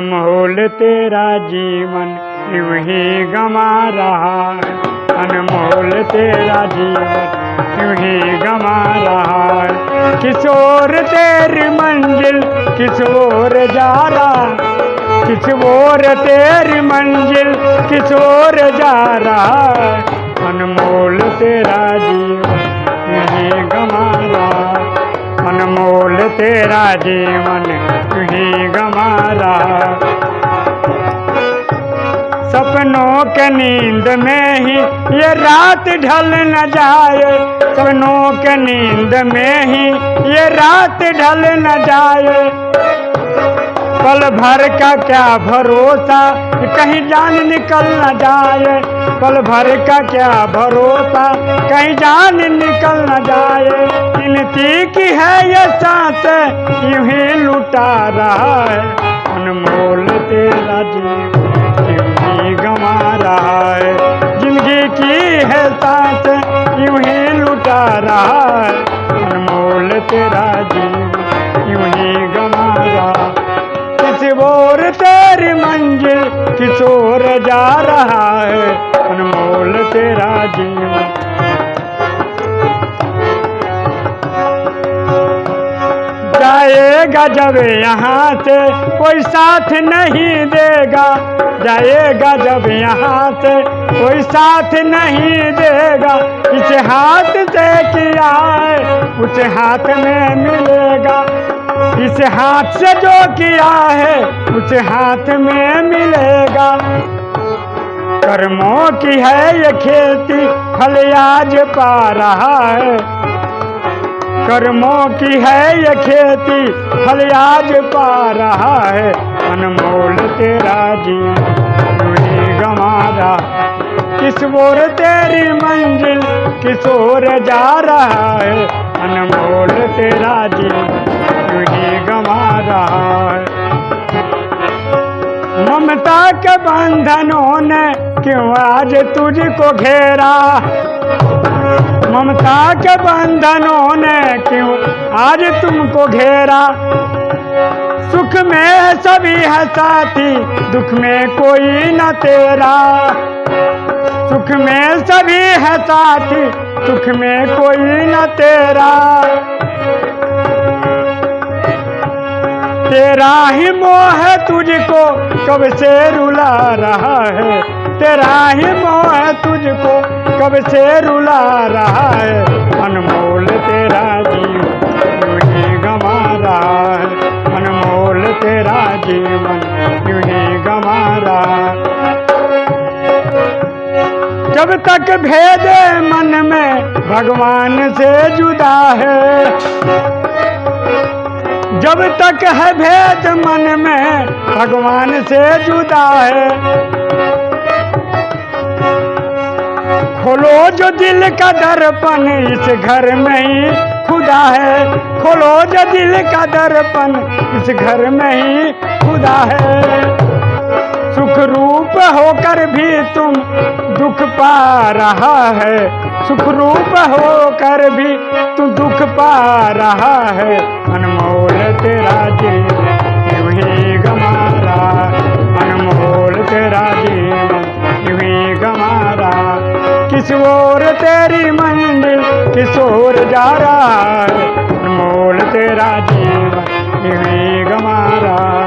अनमोल तेरा जीवन यूँ ही गमा रहा? अनमोल तेरा जीवन यूँ ही गमा रहा? किशोर तेरी मंजिल किशोर जा रहा किशोर तेरी मंजिल किशोर जा रहा अनमोल तेरा जीवन यूँ ही गमा रहा? अनमोल तेरा जीवन सपनों के नींद में ही ये रात ढल न जाए। सपनों के नींद में ही ये रात ढल न जाए। पल भर का क्या भरोसा, कहीं जान निकल न जाए। पल भर का क्या भरोसा, कहीं जान निकल न जाए। गिनती की है ये सांस, यूँ ही लुटा रहा है। लुटा रहा है। अनमोल तेरा जीवन यूँ ही गमा रहा किस ओर तेरी मंजिल, किस ओर जा रहा है? अनमोल तेरा जीवन जाएगा जब यहाँ से, कोई साथ नहीं देगा। जाएगा जब यहाँ से, कोई साथ नहीं देगा। इस हाथ से किया है हाथ में मिलेगा। इस हाथ से जो किया है उस हाथ में मिलेगा। कर्मों की है ये खेती, फल आज पा रहा है। कर्मों की है ये खेती, फल आज पा रहा है। अनमोल तेरा जीवन किस ओर तेरी मंजिल किस ओर जा रहा है। अनमोल तेरा यूँ ही गमा रहा है। ममता के बंधनों ने क्यों आज तुझको घेरा? ममता के बंधनों ने क्यों आज तुमको घेरा? सुख में सभी है साथी, दुख में कोई न तेरा। सुख में सभी है साथी सुख में कोई न तेरा। तेरा ही मोह है तुझको, कब से रुला रहा है? तेरा ही मोह है तुझको, कब से रुला रहा जब तक भेदे मन में भगवान से जुदा है। जब तक है भेद मन में भगवान से जुदा है। खोलो जो दिल का दर्पण इस घर में ही खुदा है। खोलो जो दिल का दर्पण इस घर में ही खुदा है। सुख रूप होकर भी तुम दुख पा रहा है। सुख रूप होकर भी तू दुख पा रहा है। अनमोल तेरा जीवन यूँ ही गमा अनमोल तेरा जीवन यूँ ही गमा किस ओर तेरी मंजिल किस ओर जा रहा है? अनमोल तेरा जीवन यूँ ही गमा रहा